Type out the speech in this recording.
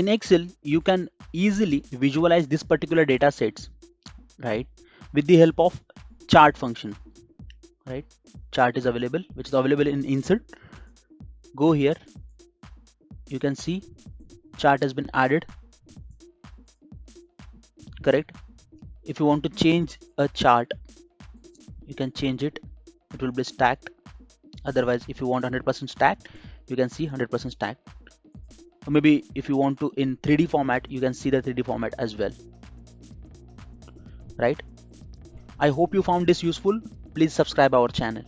in excel you can easily visualize this particular data sets right with the help of chart function right? Chart is available which is available in insert. Go here. You can see chart has been added. Correct? If you want to change a chart you can change it. It will be stacked. Otherwise if you want 100% stacked you can see 100% stacked maybe if you want to in 3d format you can see the 3d format as well. Right? I hope you found this useful. Please subscribe our channel